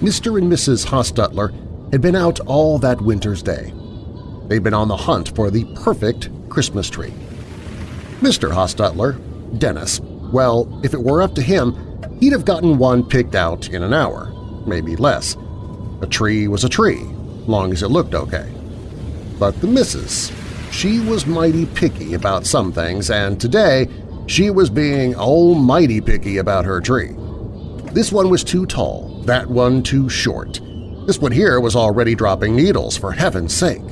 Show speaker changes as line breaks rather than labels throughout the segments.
Mr. and Mrs. Hostetler had been out all that winter's day. They'd been on the hunt for the perfect Christmas tree. Mr. Hostetler, Dennis, well, if it were up to him, he'd have gotten one picked out in an hour, maybe less. A tree was a tree, long as it looked okay. But the missus, she was mighty picky about some things, and today she was being almighty picky about her tree. This one was too tall, that one too short. This one here was already dropping needles, for heaven's sake.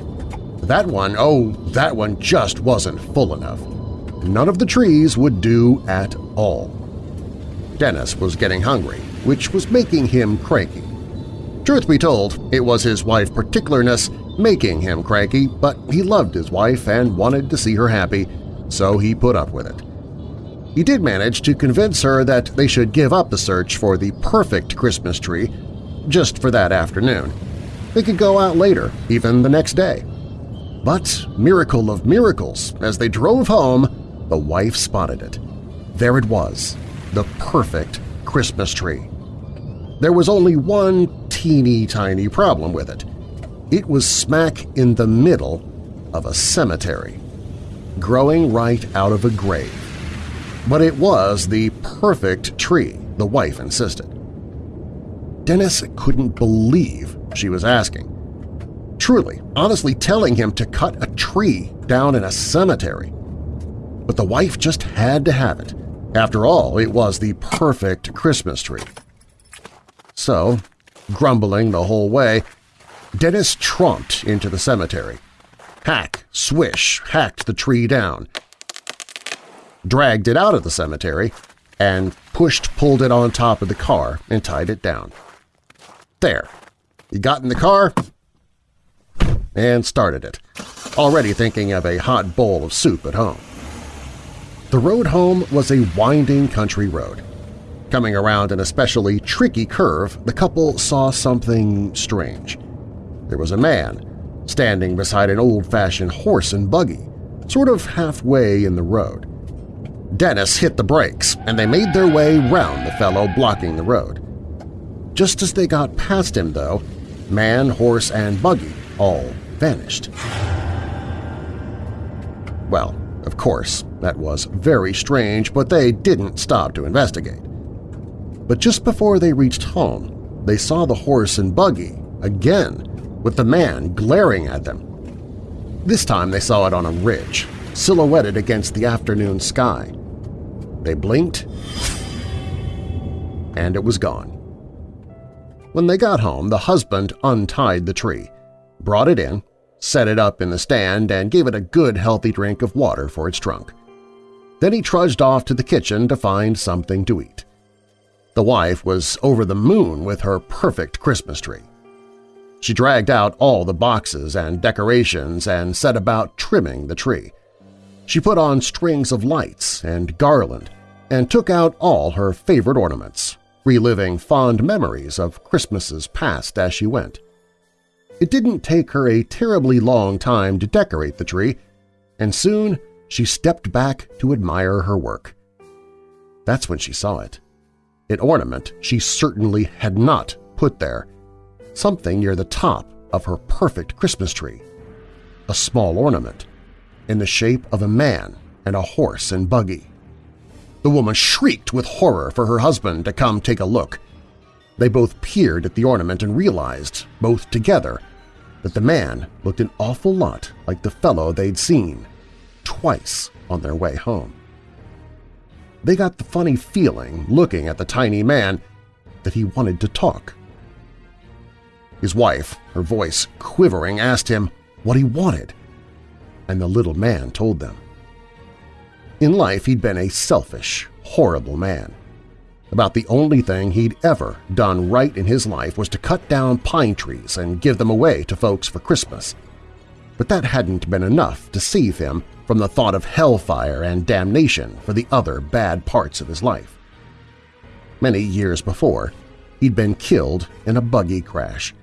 That one, oh, that one just wasn't full enough. None of the trees would do at all. Dennis was getting hungry, which was making him cranky. Truth be told, it was his wife particularness making him cranky, but he loved his wife and wanted to see her happy, so he put up with it. He did manage to convince her that they should give up the search for the perfect Christmas tree just for that afternoon. They could go out later, even the next day. But, miracle of miracles, as they drove home, the wife spotted it. There it was, the perfect Christmas tree. There was only one teeny-tiny problem with it. It was smack in the middle of a cemetery, growing right out of a grave. But it was the perfect tree, the wife insisted. Dennis couldn't believe she was asking. Truly, honestly telling him to cut a tree down in a cemetery. But the wife just had to have it. After all, it was the perfect Christmas tree. So, grumbling the whole way, Dennis tromped into the cemetery. Hack, swish, hacked the tree down, dragged it out of the cemetery, and pushed-pulled it on top of the car and tied it down. There. He got in the car and started it, already thinking of a hot bowl of soup at home. The road home was a winding country road. Coming around an especially tricky curve, the couple saw something strange. There was a man standing beside an old-fashioned horse and buggy, sort of halfway in the road. Dennis hit the brakes, and they made their way round the fellow blocking the road. Just as they got past him, though, man, horse, and buggy all vanished. Well, of course, that was very strange, but they didn't stop to investigate. But just before they reached home, they saw the horse and buggy again, with the man glaring at them. This time they saw it on a ridge, silhouetted against the afternoon sky. They blinked, and it was gone. When they got home, the husband untied the tree, brought it in, set it up in the stand, and gave it a good healthy drink of water for its trunk. Then he trudged off to the kitchen to find something to eat. The wife was over the moon with her perfect Christmas tree. She dragged out all the boxes and decorations and set about trimming the tree. She put on strings of lights and garland and took out all her favorite ornaments, reliving fond memories of Christmases past as she went. It didn't take her a terribly long time to decorate the tree, and soon she stepped back to admire her work. That's when she saw it. An ornament she certainly had not put there, something near the top of her perfect Christmas tree. A small ornament, in the shape of a man and a horse and buggy. The woman shrieked with horror for her husband to come take a look. They both peered at the ornament and realized, both together, that the man looked an awful lot like the fellow they'd seen twice on their way home. They got the funny feeling, looking at the tiny man, that he wanted to talk. His wife, her voice quivering, asked him what he wanted, and the little man told them. In life, he'd been a selfish, horrible man. About the only thing he'd ever done right in his life was to cut down pine trees and give them away to folks for Christmas. But that hadn't been enough to save him from the thought of hellfire and damnation for the other bad parts of his life. Many years before, he'd been killed in a buggy crash.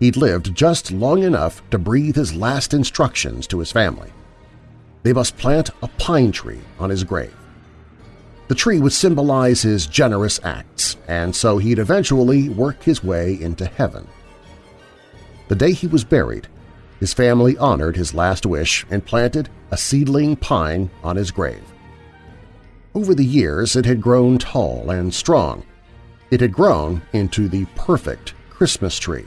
He'd lived just long enough to breathe his last instructions to his family they must plant a pine tree on his grave. The tree would symbolize his generous acts, and so he'd eventually work his way into heaven. The day he was buried, his family honored his last wish and planted a seedling pine on his grave. Over the years it had grown tall and strong. It had grown into the perfect Christmas tree.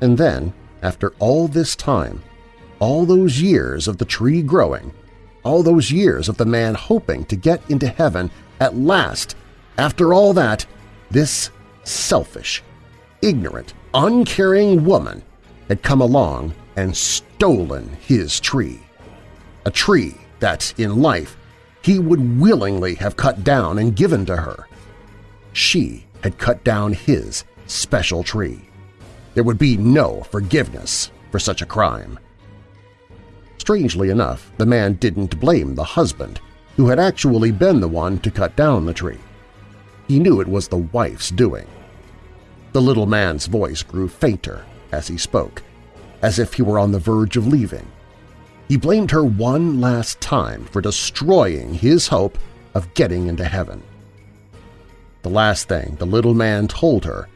And then, after all this time, all those years of the tree growing, all those years of the man hoping to get into heaven, at last, after all that, this selfish, ignorant, uncaring woman had come along and stolen his tree. A tree that, in life, he would willingly have cut down and given to her. She had cut down his special tree. There would be no forgiveness for such a crime. Strangely enough, the man didn't blame the husband, who had actually been the one to cut down the tree. He knew it was the wife's doing. The little man's voice grew fainter as he spoke, as if he were on the verge of leaving. He blamed her one last time for destroying his hope of getting into heaven. The last thing the little man told her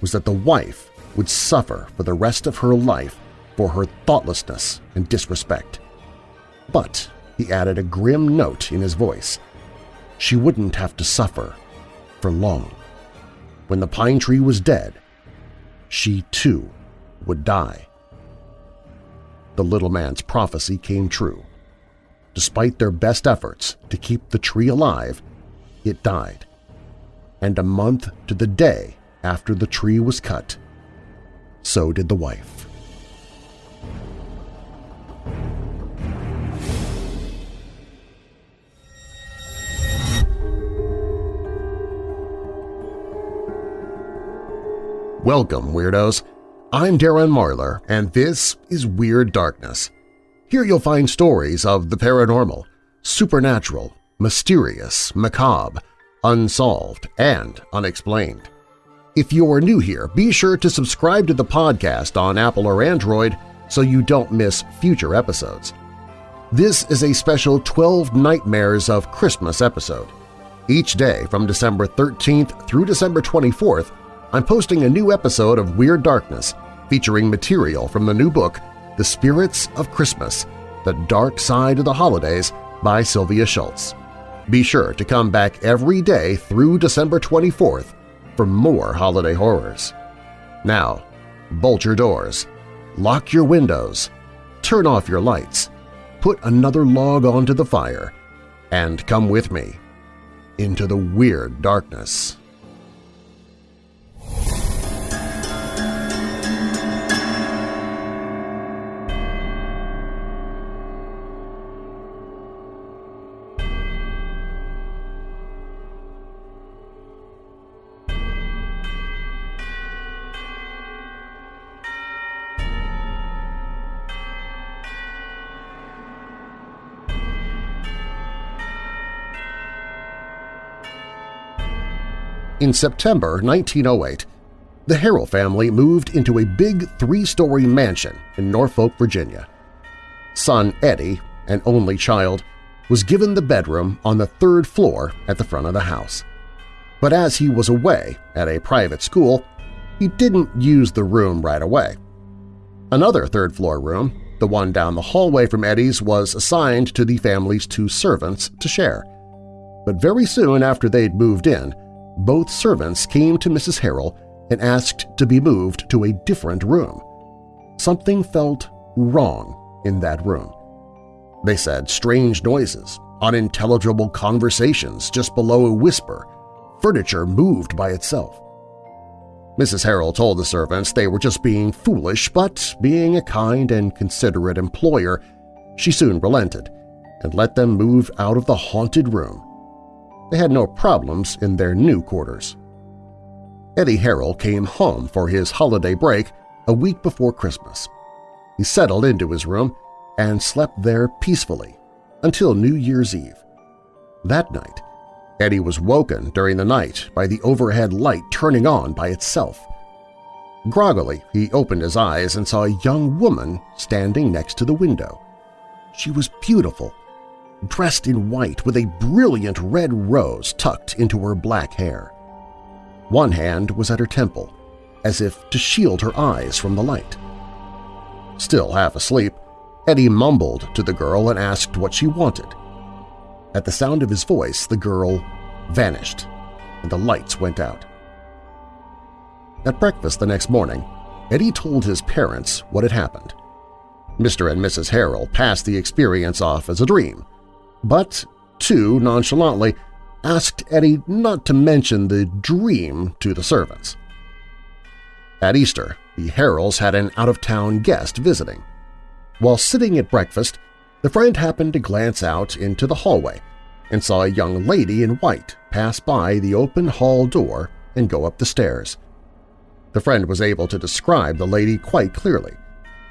was that the wife would suffer for the rest of her life for her thoughtlessness and disrespect. But, he added a grim note in his voice, she wouldn't have to suffer for long. When the pine tree was dead, she too would die. The little man's prophecy came true. Despite their best efforts to keep the tree alive, it died. And a month to the day after the tree was cut, so did the wife. Welcome, Weirdos! I'm Darren Marlar, and this is Weird Darkness. Here you'll find stories of the paranormal, supernatural, mysterious, macabre, unsolved, and unexplained. If you're new here, be sure to subscribe to the podcast on Apple or Android so you don't miss future episodes. This is a special 12 Nightmares of Christmas episode. Each day from December 13th through December 24th, I'm posting a new episode of Weird Darkness featuring material from the new book The Spirits of Christmas – The Dark Side of the Holidays by Sylvia Shults. Be sure to come back every day through December 24th for more holiday horrors. Now, bolt your doors, lock your windows, turn off your lights, put another log onto the fire, and come with me into the weird darkness. In September 1908, the Harrell family moved into a big three-story mansion in Norfolk, Virginia. Son Eddie, an only child, was given the bedroom on the third floor at the front of the house. But as he was away at a private school, he didn't use the room right away. Another third-floor room, the one down the hallway from Eddie's, was assigned to the family's two servants to share. But very soon after they'd moved in, both servants came to Mrs. Harrell and asked to be moved to a different room. Something felt wrong in that room. They said strange noises, unintelligible conversations just below a whisper, furniture moved by itself. Mrs. Harrell told the servants they were just being foolish, but being a kind and considerate employer, she soon relented and let them move out of the haunted room they had no problems in their new quarters. Eddie Harrell came home for his holiday break a week before Christmas. He settled into his room and slept there peacefully until New Year's Eve. That night, Eddie was woken during the night by the overhead light turning on by itself. Groggily, he opened his eyes and saw a young woman standing next to the window. She was beautiful dressed in white with a brilliant red rose tucked into her black hair. One hand was at her temple, as if to shield her eyes from the light. Still half asleep, Eddie mumbled to the girl and asked what she wanted. At the sound of his voice, the girl vanished, and the lights went out. At breakfast the next morning, Eddie told his parents what had happened. Mr. and Mrs. Harrell passed the experience off as a dream, but too nonchalantly asked Eddie not to mention the dream to the servants. At Easter, the Harrells had an out-of-town guest visiting. While sitting at breakfast, the friend happened to glance out into the hallway and saw a young lady in white pass by the open hall door and go up the stairs. The friend was able to describe the lady quite clearly.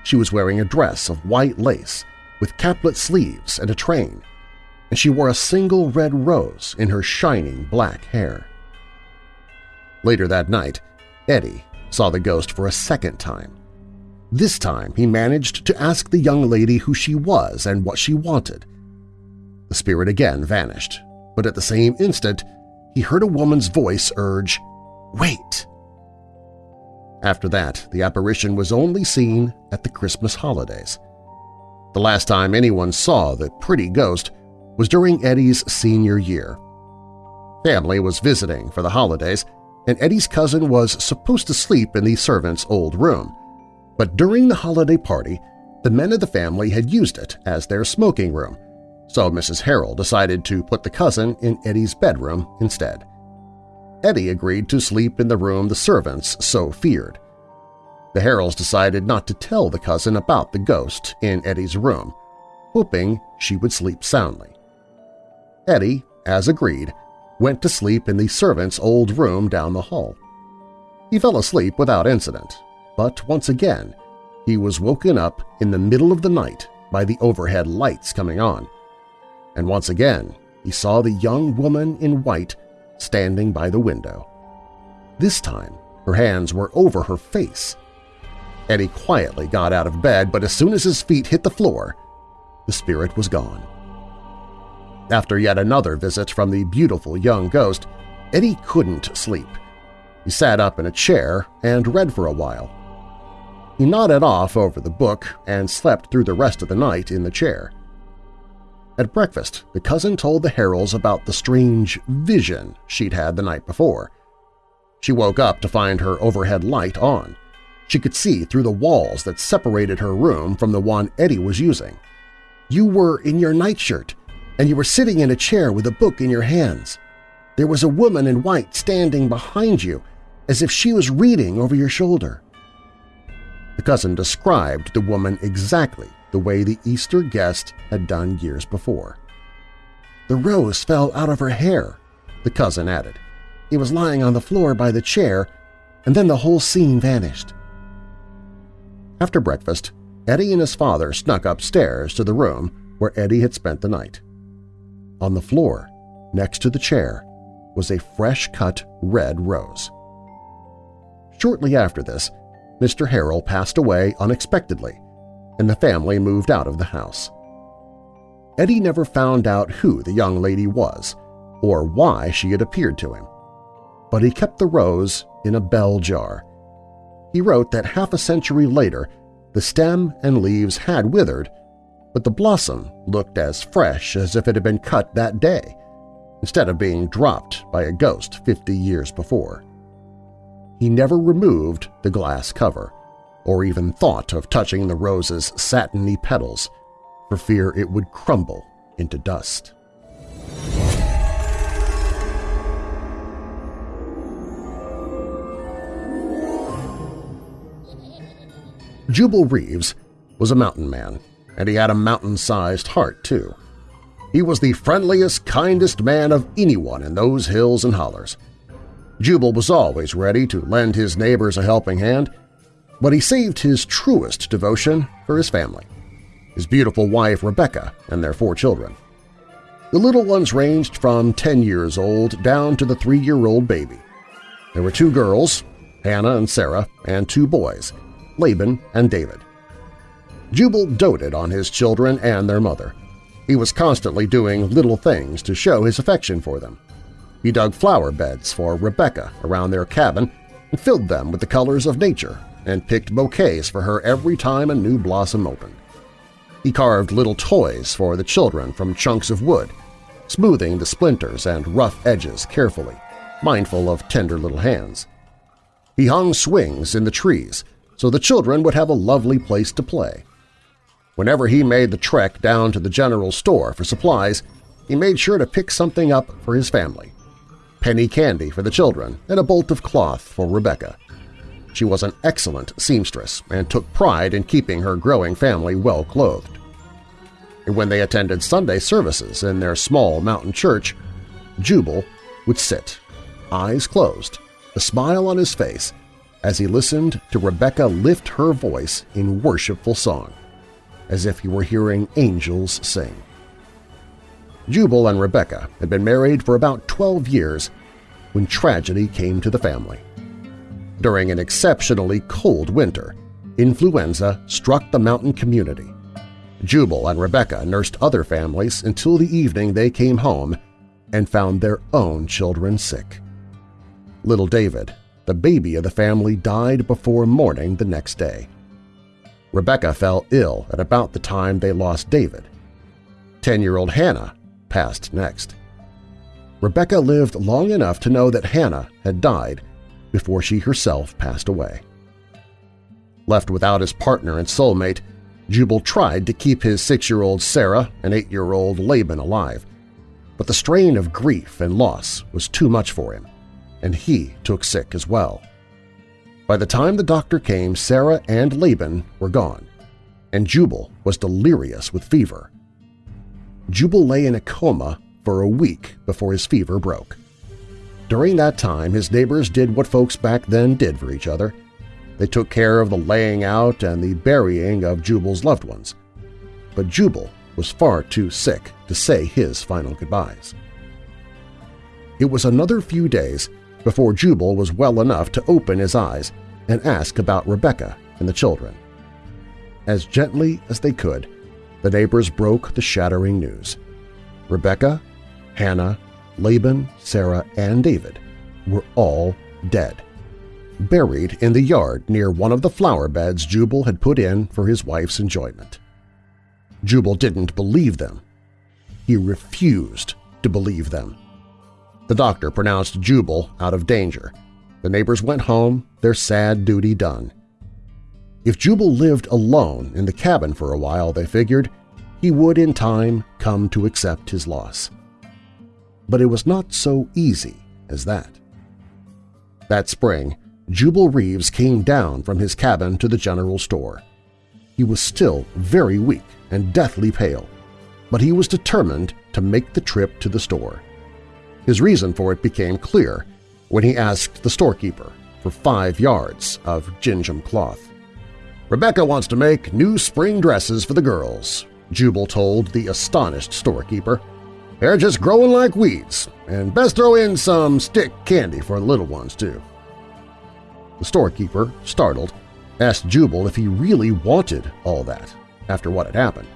She was wearing a dress of white lace with caplet sleeves and a train, and she wore a single red rose in her shining black hair. Later that night, Eddie saw the ghost for a second time. This time he managed to ask the young lady who she was and what she wanted. The spirit again vanished, but at the same instant he heard a woman's voice urge, Wait! After that, the apparition was only seen at the Christmas holidays. The last time anyone saw the pretty ghost was during Eddie's senior year. Family was visiting for the holidays, and Eddie's cousin was supposed to sleep in the servant's old room. But during the holiday party, the men of the family had used it as their smoking room, so Mrs. Harrell decided to put the cousin in Eddie's bedroom instead. Eddie agreed to sleep in the room the servants so feared. The Harrells decided not to tell the cousin about the ghost in Eddie's room, hoping she would sleep soundly. Eddie, as agreed, went to sleep in the servant's old room down the hall. He fell asleep without incident, but once again he was woken up in the middle of the night by the overhead lights coming on. And once again he saw the young woman in white standing by the window. This time her hands were over her face. Eddie quietly got out of bed, but as soon as his feet hit the floor, the spirit was gone. After yet another visit from the beautiful young ghost, Eddie couldn't sleep. He sat up in a chair and read for a while. He nodded off over the book and slept through the rest of the night in the chair. At breakfast, the cousin told the Harrells about the strange vision she'd had the night before. She woke up to find her overhead light on. She could see through the walls that separated her room from the one Eddie was using. You were in your nightshirt, and you were sitting in a chair with a book in your hands. There was a woman in white standing behind you, as if she was reading over your shoulder. The cousin described the woman exactly the way the Easter guest had done years before. The rose fell out of her hair, the cousin added. It was lying on the floor by the chair, and then the whole scene vanished. After breakfast, Eddie and his father snuck upstairs to the room where Eddie had spent the night. On the floor, next to the chair, was a fresh-cut red rose. Shortly after this, Mr. Harrell passed away unexpectedly, and the family moved out of the house. Eddie never found out who the young lady was or why she had appeared to him, but he kept the rose in a bell jar. He wrote that half a century later the stem and leaves had withered but the blossom looked as fresh as if it had been cut that day, instead of being dropped by a ghost 50 years before. He never removed the glass cover, or even thought of touching the rose's satiny petals, for fear it would crumble into dust. Jubal Reeves was a mountain man and he had a mountain-sized heart, too. He was the friendliest, kindest man of anyone in those hills and hollers. Jubal was always ready to lend his neighbors a helping hand, but he saved his truest devotion for his family, his beautiful wife Rebecca and their four children. The little ones ranged from 10 years old down to the three-year-old baby. There were two girls, Hannah and Sarah, and two boys, Laban and David. Jubal doted on his children and their mother. He was constantly doing little things to show his affection for them. He dug flower beds for Rebecca around their cabin and filled them with the colors of nature and picked bouquets for her every time a new blossom opened. He carved little toys for the children from chunks of wood, smoothing the splinters and rough edges carefully, mindful of tender little hands. He hung swings in the trees so the children would have a lovely place to play. Whenever he made the trek down to the general store for supplies, he made sure to pick something up for his family penny candy for the children, and a bolt of cloth for Rebecca. She was an excellent seamstress and took pride in keeping her growing family well clothed. And when they attended Sunday services in their small mountain church, Jubal would sit, eyes closed, a smile on his face, as he listened to Rebecca lift her voice in worshipful song, as if he were hearing angels sing. Jubal and Rebecca had been married for about 12 years when tragedy came to the family. During an exceptionally cold winter, influenza struck the mountain community. Jubal and Rebecca nursed other families until the evening they came home and found their own children sick. Little David, the baby of the family, died before morning the next day. Rebecca fell ill at about the time they lost David. Ten-year-old Hannah passed next. Rebecca lived long enough to know that Hannah had died before she herself passed away. Left without his partner and soulmate, Jubal tried to keep his six-year-old Sarah and eight-year-old Laban alive, but the strain of grief and loss was too much for him, and he took sick as well. By the time the doctor came, Sarah and Laban were gone, and Jubal was delirious with fever. Jubal lay in a coma for a week before his fever broke. During that time, his neighbors did what folks back then did for each other. They took care of the laying out and the burying of Jubal's loved ones. But Jubal was far too sick to say his final goodbyes. It was another few days before Jubal was well enough to open his eyes and ask about Rebecca and the children. As gently as they could, the neighbors broke the shattering news. Rebecca, Hannah, Laban, Sarah, and David were all dead, buried in the yard near one of the flower beds Jubal had put in for his wife's enjoyment. Jubal didn't believe them. He refused to believe them. The doctor pronounced Jubal out of danger. The neighbors went home, their sad duty done. If Jubal lived alone in the cabin for a while, they figured, he would in time come to accept his loss. But it was not so easy as that. That spring, Jubal Reeves came down from his cabin to the general store. He was still very weak and deathly pale, but he was determined to make the trip to the store. His reason for it became clear when he asked the storekeeper for five yards of gingham cloth. Rebecca wants to make new spring dresses for the girls, Jubal told the astonished storekeeper. They're just growing like weeds, and best throw in some stick candy for the little ones, too. The storekeeper, startled, asked Jubal if he really wanted all that after what had happened.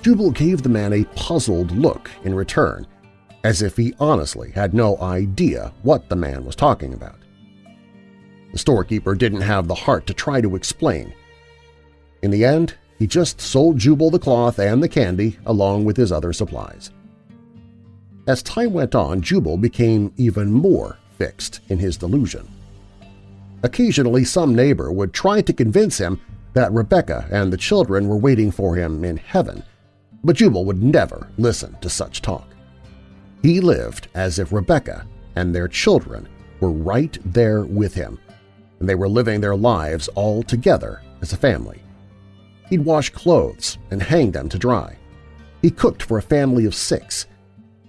Jubal gave the man a puzzled look in return, as if he honestly had no idea what the man was talking about. The storekeeper didn't have the heart to try to explain. In the end, he just sold Jubal the cloth and the candy along with his other supplies. As time went on, Jubal became even more fixed in his delusion. Occasionally some neighbor would try to convince him that Rebecca and the children were waiting for him in heaven, but Jubal would never listen to such talk. He lived as if Rebecca and their children were right there with him, and they were living their lives all together as a family. He'd wash clothes and hang them to dry. He cooked for a family of six.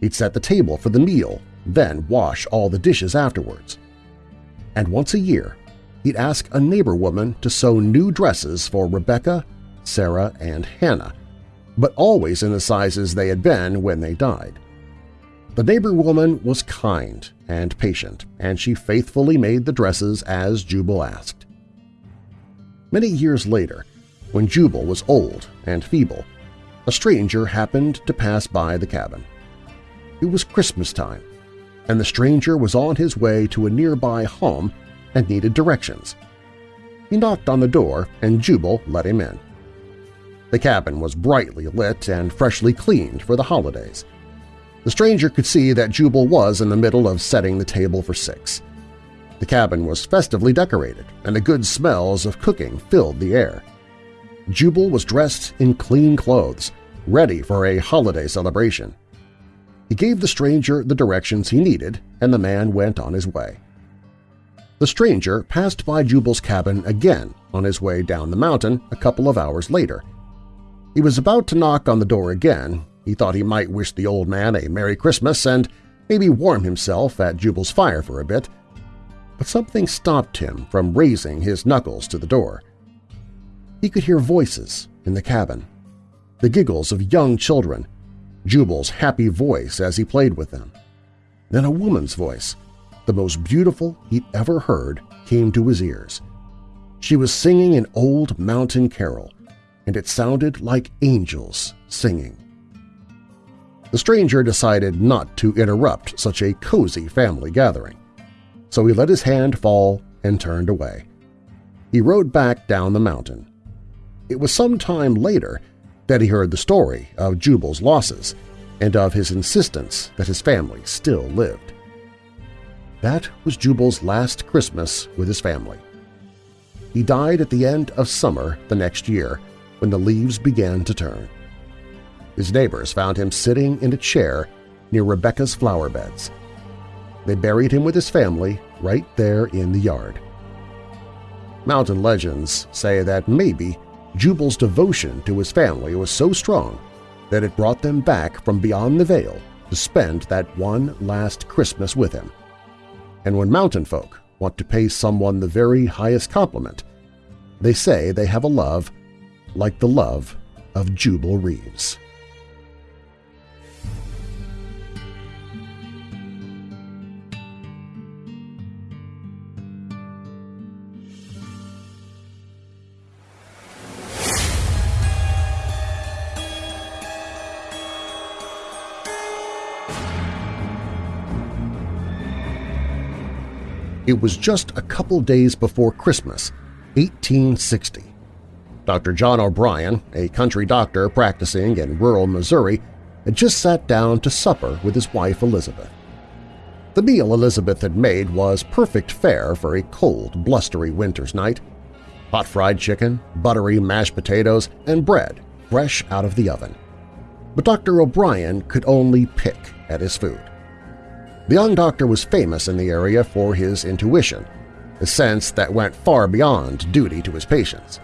He'd set the table for the meal, then wash all the dishes afterwards. And once a year, he'd ask a neighbor woman to sew new dresses for Rebecca, Sarah, and Hannah, but always in the sizes they had been when they died. The neighbor woman was kind and patient, and she faithfully made the dresses as Jubal asked. Many years later, when Jubal was old and feeble, a stranger happened to pass by the cabin. It was Christmas time, and the stranger was on his way to a nearby home and needed directions. He knocked on the door and Jubal let him in. The cabin was brightly lit and freshly cleaned for the holidays. The stranger could see that Jubal was in the middle of setting the table for six. The cabin was festively decorated, and the good smells of cooking filled the air. Jubal was dressed in clean clothes, ready for a holiday celebration. He gave the stranger the directions he needed, and the man went on his way. The stranger passed by Jubal's cabin again on his way down the mountain a couple of hours later, he was about to knock on the door again. He thought he might wish the old man a Merry Christmas and maybe warm himself at Jubal's fire for a bit, but something stopped him from raising his knuckles to the door. He could hear voices in the cabin, the giggles of young children, Jubal's happy voice as he played with them. Then a woman's voice, the most beautiful he'd ever heard, came to his ears. She was singing an old mountain carol, and it sounded like angels singing. The stranger decided not to interrupt such a cozy family gathering, so he let his hand fall and turned away. He rode back down the mountain. It was some time later that he heard the story of Jubal's losses and of his insistence that his family still lived. That was Jubal's last Christmas with his family. He died at the end of summer the next year, when the leaves began to turn. His neighbors found him sitting in a chair near Rebecca's flower beds. They buried him with his family right there in the yard. Mountain legends say that maybe Jubal's devotion to his family was so strong that it brought them back from beyond the veil to spend that one last Christmas with him. And when mountain folk want to pay someone the very highest compliment, they say they have a love like the love of Jubal Reeves. It was just a couple days before Christmas, 1860, Dr. John O'Brien, a country doctor practicing in rural Missouri, had just sat down to supper with his wife Elizabeth. The meal Elizabeth had made was perfect fare for a cold, blustery winter's night. Hot fried chicken, buttery mashed potatoes, and bread fresh out of the oven. But Dr. O'Brien could only pick at his food. The young doctor was famous in the area for his intuition, a sense that went far beyond duty to his patients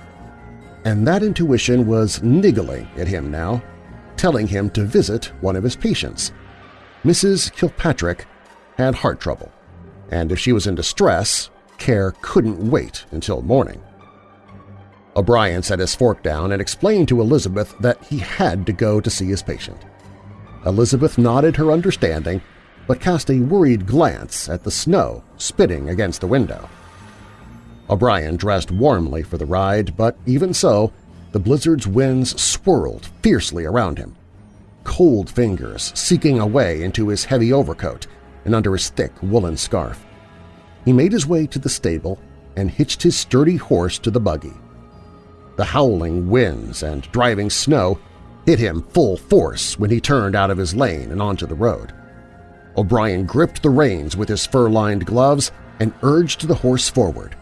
and that intuition was niggling at him now, telling him to visit one of his patients. Mrs. Kilpatrick had heart trouble, and if she was in distress, care couldn't wait until morning. O'Brien set his fork down and explained to Elizabeth that he had to go to see his patient. Elizabeth nodded her understanding but cast a worried glance at the snow spitting against the window. O'Brien dressed warmly for the ride, but even so, the blizzard's winds swirled fiercely around him. Cold fingers seeking a way into his heavy overcoat and under his thick woolen scarf. He made his way to the stable and hitched his sturdy horse to the buggy. The howling winds and driving snow hit him full force when he turned out of his lane and onto the road. O'Brien gripped the reins with his fur-lined gloves and urged the horse forward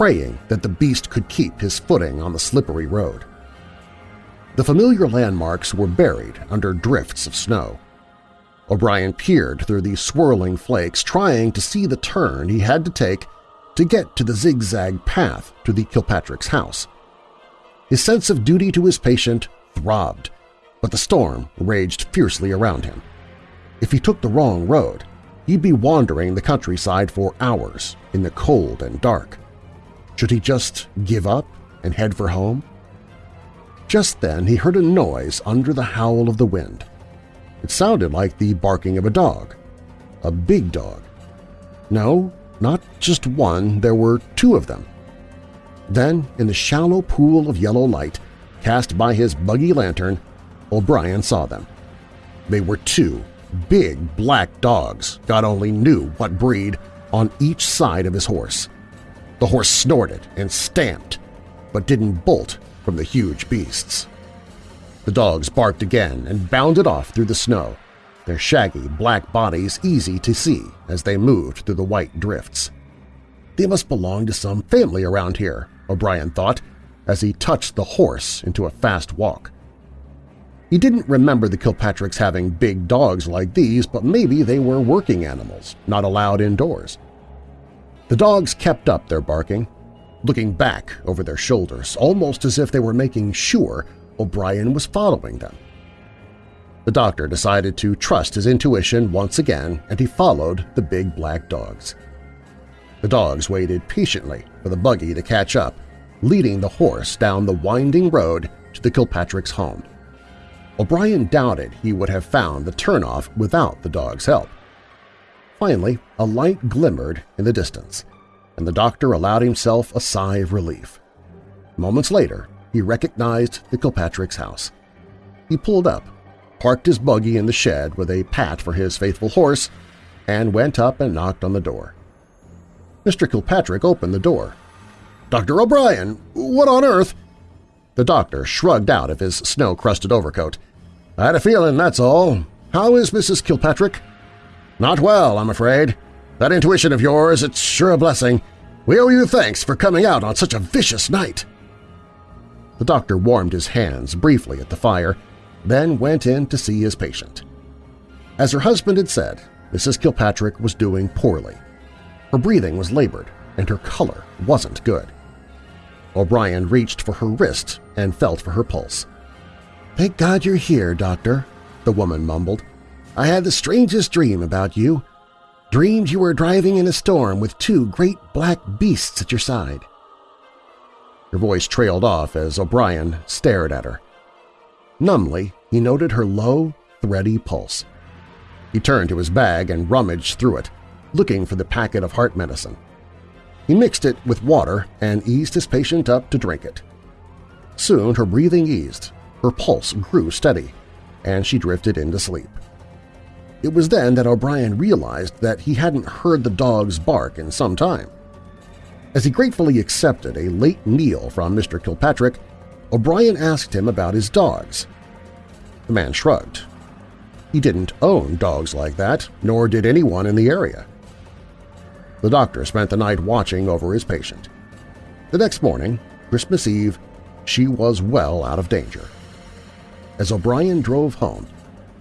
praying that the beast could keep his footing on the slippery road. The familiar landmarks were buried under drifts of snow. O'Brien peered through the swirling flakes, trying to see the turn he had to take to get to the zigzag path to the Kilpatrick's house. His sense of duty to his patient throbbed, but the storm raged fiercely around him. If he took the wrong road, he'd be wandering the countryside for hours in the cold and dark. Should he just give up and head for home? Just then he heard a noise under the howl of the wind. It sounded like the barking of a dog. A big dog. No, not just one, there were two of them. Then, in the shallow pool of yellow light cast by his buggy lantern, O'Brien saw them. They were two big black dogs, God only knew what breed, on each side of his horse. The horse snorted and stamped, but didn't bolt from the huge beasts. The dogs barked again and bounded off through the snow, their shaggy black bodies easy to see as they moved through the white drifts. They must belong to some family around here, O'Brien thought, as he touched the horse into a fast walk. He didn't remember the Kilpatricks having big dogs like these, but maybe they were working animals, not allowed indoors. The dogs kept up their barking, looking back over their shoulders, almost as if they were making sure O'Brien was following them. The doctor decided to trust his intuition once again, and he followed the big black dogs. The dogs waited patiently for the buggy to catch up, leading the horse down the winding road to the Kilpatrick's home. O'Brien doubted he would have found the turnoff without the dog's help. Finally, a light glimmered in the distance, and the doctor allowed himself a sigh of relief. Moments later, he recognized the Kilpatrick's house. He pulled up, parked his buggy in the shed with a pat for his faithful horse, and went up and knocked on the door. Mr. Kilpatrick opened the door. "'Dr. O'Brien, what on earth?' The doctor shrugged out of his snow-crusted overcoat. "'I had a feeling, that's all. How is Mrs. Kilpatrick?' "'Not well, I'm afraid. That intuition of yours, it's sure a blessing. We owe you thanks for coming out on such a vicious night.' The doctor warmed his hands briefly at the fire, then went in to see his patient. As her husband had said, Mrs. Kilpatrick was doing poorly. Her breathing was labored, and her color wasn't good. O'Brien reached for her wrist and felt for her pulse. "'Thank God you're here, Doctor,' the woman mumbled. "'I had the strangest dream about you. Dreamed you were driving in a storm with two great black beasts at your side. Her voice trailed off as O'Brien stared at her. Numbly, he noted her low, thready pulse. He turned to his bag and rummaged through it, looking for the packet of heart medicine. He mixed it with water and eased his patient up to drink it. Soon her breathing eased, her pulse grew steady, and she drifted into sleep. It was then that O'Brien realized that he hadn't heard the dog's bark in some time. As he gratefully accepted a late meal from Mr. Kilpatrick, O'Brien asked him about his dogs. The man shrugged. He didn't own dogs like that, nor did anyone in the area. The doctor spent the night watching over his patient. The next morning, Christmas Eve, she was well out of danger. As O'Brien drove home,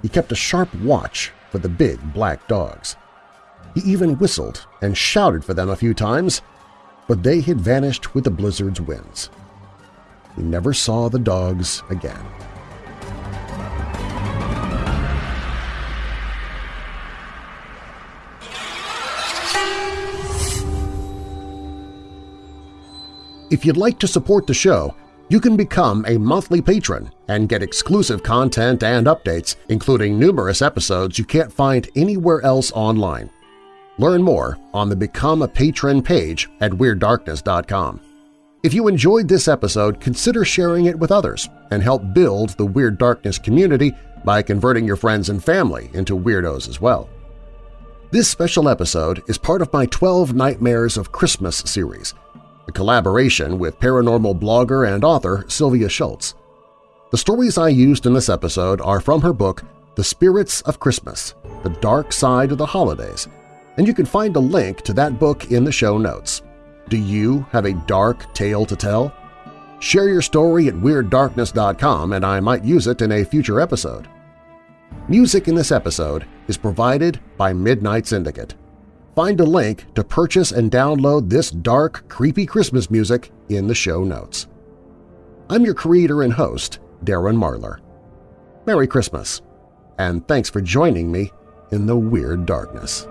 he kept a sharp watch for the big black dogs. He even whistled and shouted for them a few times, but they had vanished with the blizzard's winds. He never saw the dogs again. If you'd like to support the show, you can become a monthly patron and get exclusive content and updates, including numerous episodes you can't find anywhere else online. Learn more on the Become a Patron page at WeirdDarkness.com. If you enjoyed this episode, consider sharing it with others and help build the Weird Darkness community by converting your friends and family into weirdos as well. This special episode is part of my 12 Nightmares of Christmas series – a collaboration with paranormal blogger and author Sylvia Shults. The stories I used in this episode are from her book The Spirits of Christmas – The Dark Side of the Holidays, and you can find a link to that book in the show notes. Do you have a dark tale to tell? Share your story at WeirdDarkness.com and I might use it in a future episode. Music in this episode is provided by Midnight Syndicate. Find a link to purchase and download this dark, creepy Christmas music in the show notes. I'm your creator and host, Darren Marlar. Merry Christmas, and thanks for joining me in the Weird Darkness.